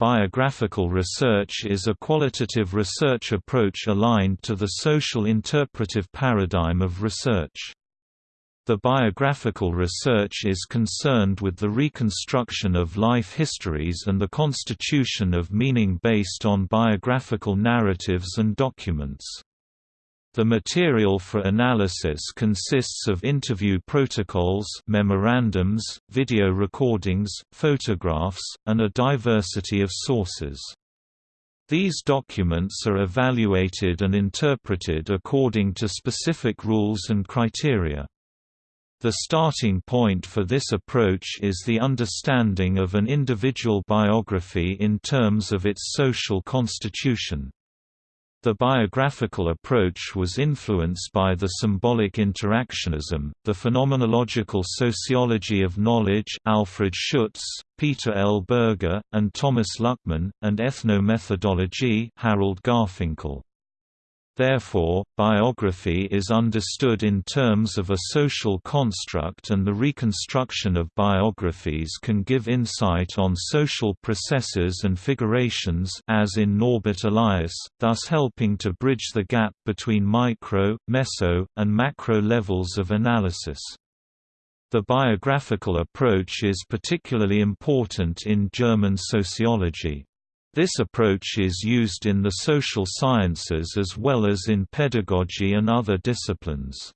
Biographical research is a qualitative research approach aligned to the social interpretive paradigm of research. The biographical research is concerned with the reconstruction of life histories and the constitution of meaning based on biographical narratives and documents. The material for analysis consists of interview protocols memorandums, video recordings, photographs, and a diversity of sources. These documents are evaluated and interpreted according to specific rules and criteria. The starting point for this approach is the understanding of an individual biography in terms of its social constitution. The biographical approach was influenced by the symbolic interactionism, the phenomenological sociology of knowledge Alfred Schutz, Peter L. Berger, and Thomas Luckmann, and ethnomethodology Harold Garfinkel. Therefore, biography is understood in terms of a social construct and the reconstruction of biographies can give insight on social processes and figurations as in Norbert Elias, thus helping to bridge the gap between micro, meso, and macro levels of analysis. The biographical approach is particularly important in German sociology. This approach is used in the social sciences as well as in pedagogy and other disciplines.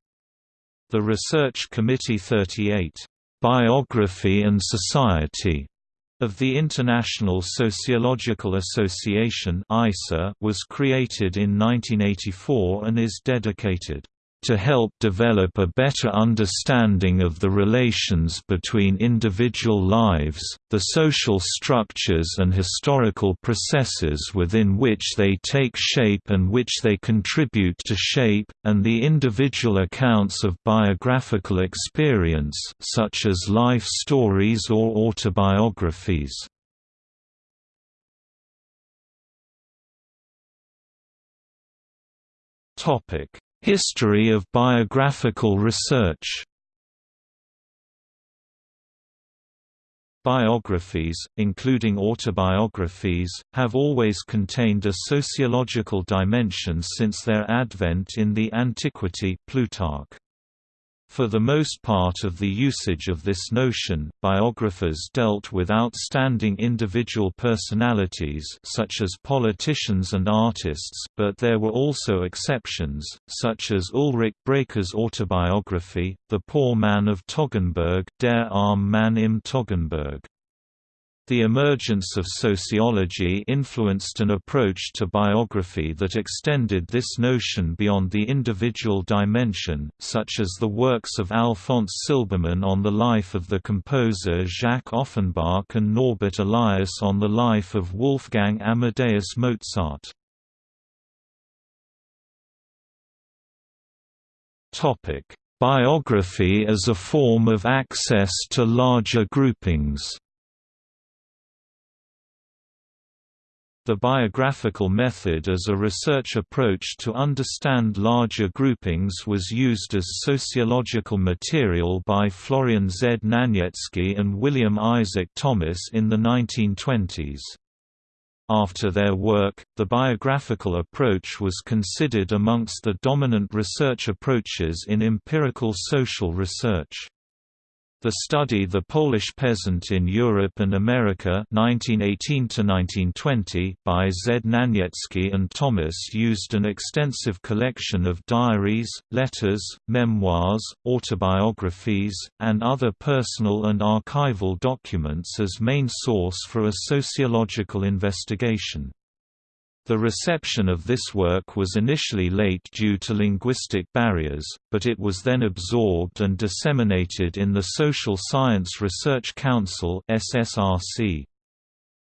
The Research Committee 38, "'Biography and Society' of the International Sociological Association was created in 1984 and is dedicated to help develop a better understanding of the relations between individual lives, the social structures and historical processes within which they take shape and which they contribute to shape, and the individual accounts of biographical experience such as life stories or autobiographies. Topic History of biographical research Biographies, including autobiographies, have always contained a sociological dimension since their advent in the Antiquity Plutarch. For the most part of the usage of this notion, biographers dealt with outstanding individual personalities such as politicians and artists, but there were also exceptions, such as Ulrich Bräker's autobiography, The Poor Man of Toggenburg Der arm Mann im Toggenburg. The emergence of sociology influenced an approach to biography that extended this notion beyond the individual dimension, such as the works of Alphons Silbermann on the life of the composer Jacques Offenbach and Norbert Elias on the life of Wolfgang Amadeus Mozart. Biography as a form of access to larger groupings The biographical method as a research approach to understand larger groupings was used as sociological material by Florian Z. Znaniecki and William Isaac Thomas in the 1920s. After their work, the biographical approach was considered amongst the dominant research approaches in empirical social research. The study The Polish Peasant in Europe and America 1918 by Znaniecki and Thomas used an extensive collection of diaries, letters, memoirs, autobiographies, and other personal and archival documents as main source for a sociological investigation. The reception of this work was initially late due to linguistic barriers, but it was then absorbed and disseminated in the Social Science Research Council SSRC.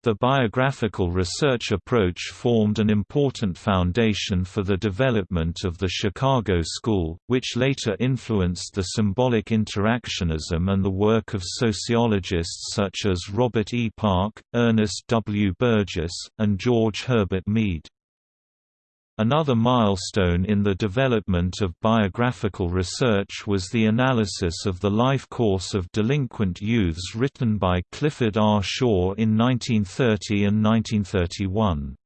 The biographical research approach formed an important foundation for the development of the Chicago School, which later influenced the symbolic interactionism and the work of sociologists such as Robert E. Park, Ernest W. Burgess, and George Herbert Mead. Another milestone in the development of biographical research was the analysis of the life course of delinquent youths written by Clifford R. Shaw in 1930 and 1931.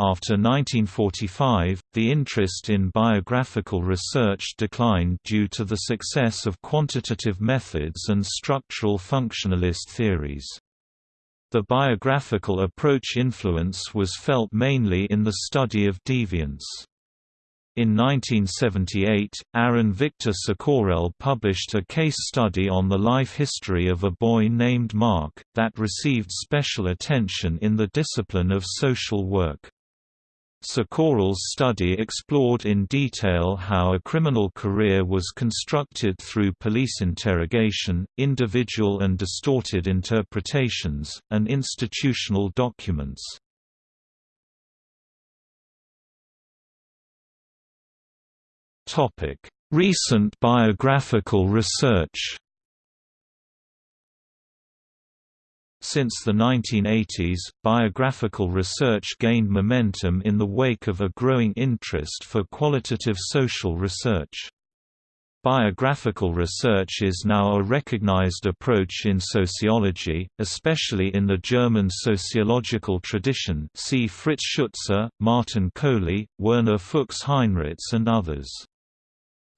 After 1945, the interest in biographical research declined due to the success of quantitative methods and structural functionalist theories. The biographical approach influence was felt mainly in the study of deviance. In 1978, Aaron Victor Cicourel published a case study on the life history of a boy named Mark, that received special attention in the discipline of social work. Cicourel's study explored in detail how a criminal career was constructed through police interrogation, individual and distorted interpretations, and institutional documents. Recent biographical research Since the 1980s, biographical research gained momentum in the wake of a growing interest for qualitative social research. Biographical research is now a recognized approach in sociology, especially in the German sociological tradition see Fritz Schutze, Martin Kohli, Werner Fuchs Heinritz and others.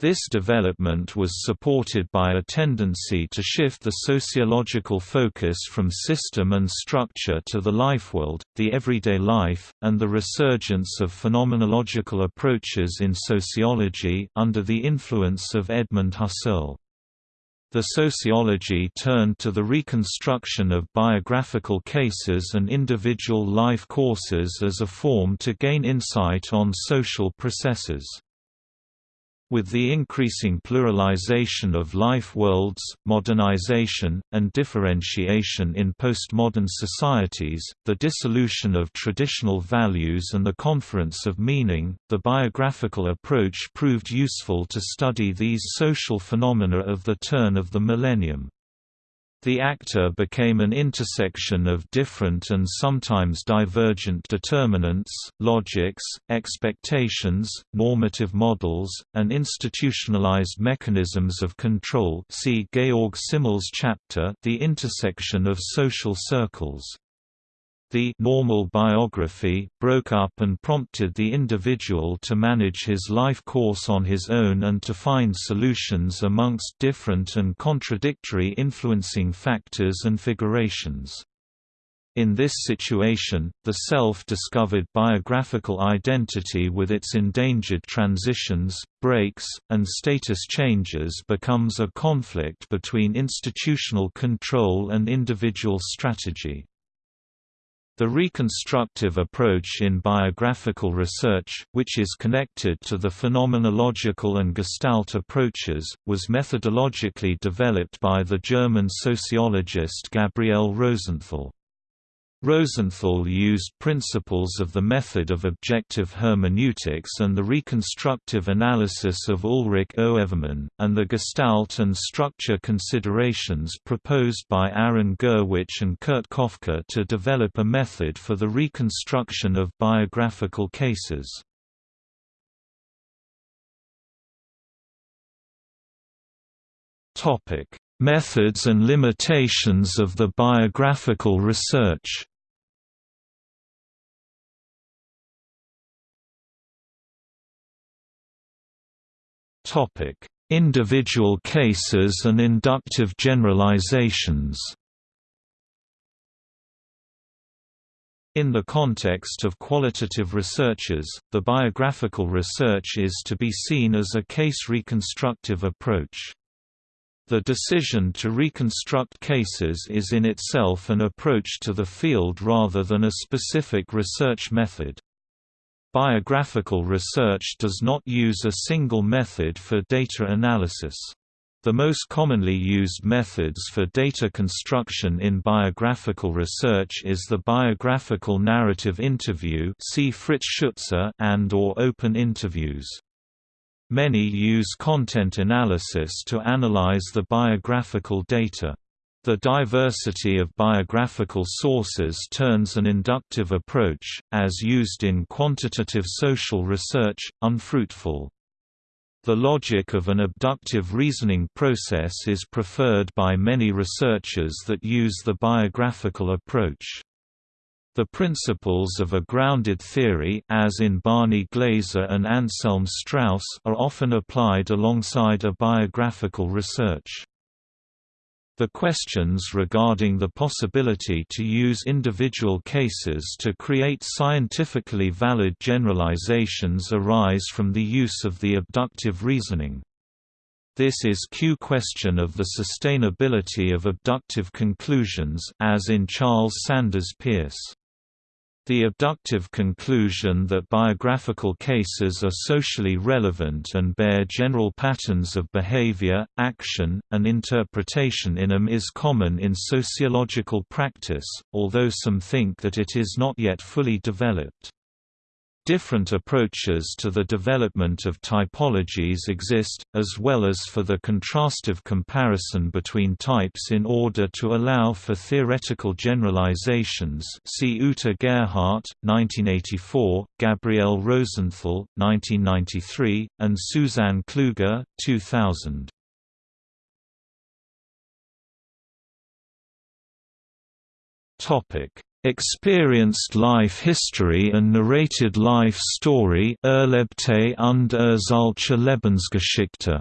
This development was supported by a tendency to shift the sociological focus from system and structure to the lifeworld, the everyday life, and the resurgence of phenomenological approaches in sociology under the influence of Edmund Husserl. The sociology turned to the reconstruction of biographical cases and individual life courses as a form to gain insight on social processes. With the increasing pluralization of life worlds, modernization, and differentiation in postmodern societies, the dissolution of traditional values and the conference of meaning, the biographical approach proved useful to study these social phenomena of the turn of the millennium. The actor became an intersection of different and sometimes divergent determinants, logics, expectations, normative models, and institutionalized mechanisms of control see Georg Simmel's chapter The Intersection of Social Circles. The normal biography broke up and prompted the individual to manage his life course on his own and to find solutions amongst different and contradictory influencing factors and figurations. In this situation, the self-discovered biographical identity with its endangered transitions, breaks, and status changes becomes a conflict between institutional control and individual strategy. The reconstructive approach in biographical research, which is connected to the phenomenological and Gestalt approaches, was methodologically developed by the German sociologist Gabriel Rosenthal. Rosenthal used principles of the method of objective hermeneutics and the reconstructive analysis of Ulrich Oevermann, and the gestalt and structure considerations proposed by Aron Gurwitsch and Kurt Koffka to develop a method for the reconstruction of biographical cases. Methods and limitations of the biographical research Topic: Individual cases and inductive generalizations. In the context of qualitative researches, the biographical research is to be seen as a case reconstructive approach. The decision to reconstruct cases is in itself an approach to the field rather than a specific research method. Biographical research does not use a single method for data analysis. The most commonly used methods for data construction in biographical research is the biographical narrative interview see Fritz Schutze and or open interviews. Many use content analysis to analyze the biographical data. The diversity of biographical sources turns an inductive approach, as used in quantitative social research, unfruitful. The logic of an abductive reasoning process is preferred by many researchers that use the biographical approach. The principles of a grounded theory as in Barney Glaser and Anselm Strauss are often applied alongside a biographical research. The questions regarding the possibility to use individual cases to create scientifically valid generalizations arise from the use of the abductive reasoning. This is Q question of the sustainability of abductive conclusions as in Charles Sanders Peirce. The abductive conclusion that biographical cases are socially relevant and bear general patterns of behavior, action, and interpretation in them is common in sociological practice, although some think that it is not yet fully developed. Different approaches to the development of typologies exist, as well as for the contrastive comparison between types in order to allow for theoretical generalizations see Uta Gerhardt, 1984, Gabriele Rosenthal, 1993, and Susann Kluge, 2000. Experienced life history and narrated life story Erlebte und Erzählte Lebensgeschichte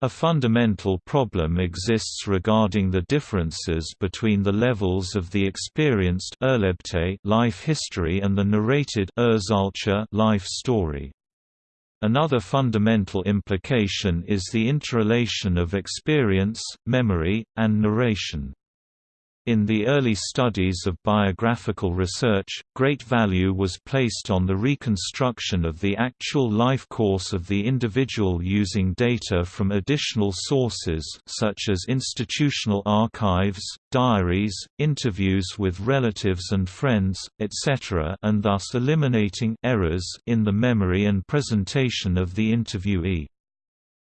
A fundamental problem exists regarding the differences between the levels of the experienced life history and the narrated life story. Another fundamental implication is the interrelation of experience, memory, and narration. In the early studies of biographical research, great value was placed on the reconstruction of the actual life course of the individual using data from additional sources such as institutional archives, diaries, interviews with relatives and friends, etc. and thus eliminating errors in the memory and presentation of the interviewee.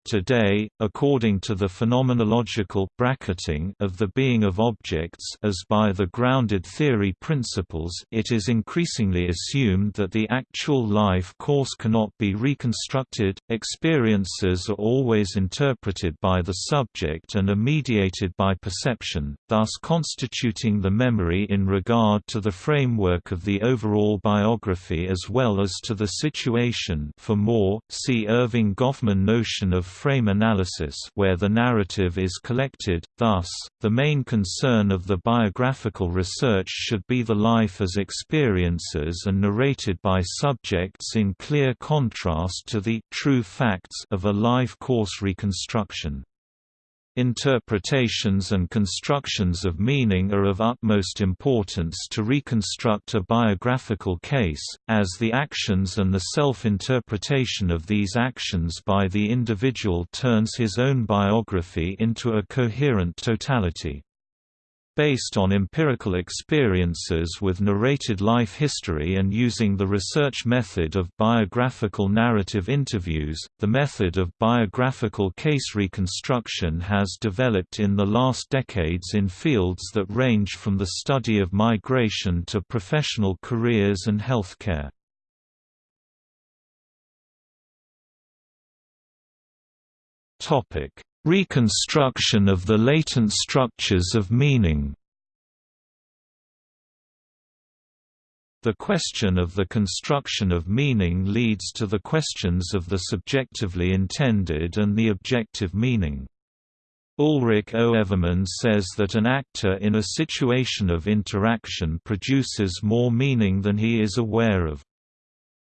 Today, according to the phenomenological bracketing of the being of objects as by the grounded theory principles it is increasingly assumed that the actual life course cannot be reconstructed, experiences are always interpreted by the subject and are mediated by perception, thus constituting the memory in regard to the framework of the overall biography as well as to the situation. For more, see Erving Goffman notion of frame analysis where the narrative is collected, thus, the main concern of the biographical research should be the life as experiences and narrated by subjects in clear contrast to the true facts of a life course reconstruction. Interpretations and constructions of meaning are of utmost importance to reconstruct a biographical case, as the actions and the self-interpretation of these actions by the individual turns his own biography into a coherent totality. Based on empirical experiences with narrated life history and using the research method of biographical narrative interviews, the method of biographical case reconstruction has developed in the last decades in fields that range from the study of migration to professional careers and healthcare. Topic: Reconstruction of the latent structures of meaning The question of the construction of meaning leads to the questions of the subjectively intended and the objective meaning. Ulrich Oevermann says that an actor in a situation of interaction produces more meaning than he is aware of.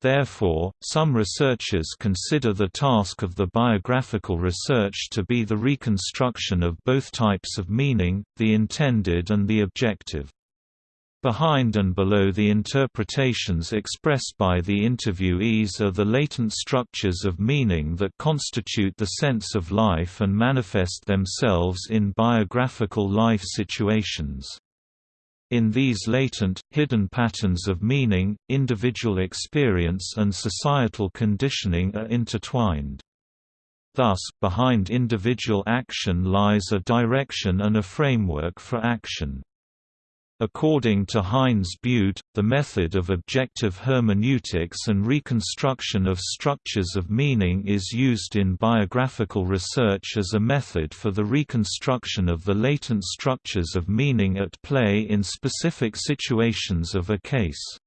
Therefore, some researchers consider the task of the biographical research to be the reconstruction of both types of meaning, the intended and the objective. Behind and below the interpretations expressed by the interviewees are the latent structures of meaning that constitute the sense of life and manifest themselves in biographical life situations. In these latent, hidden patterns of meaning, individual experience and societal conditioning are intertwined. Thus, behind individual action lies a direction and a framework for action. According to Heinz Bude, the method of objective hermeneutics and reconstruction of structures of meaning is used in biographical research as a method for the reconstruction of the latent structures of meaning at play in specific situations of a case.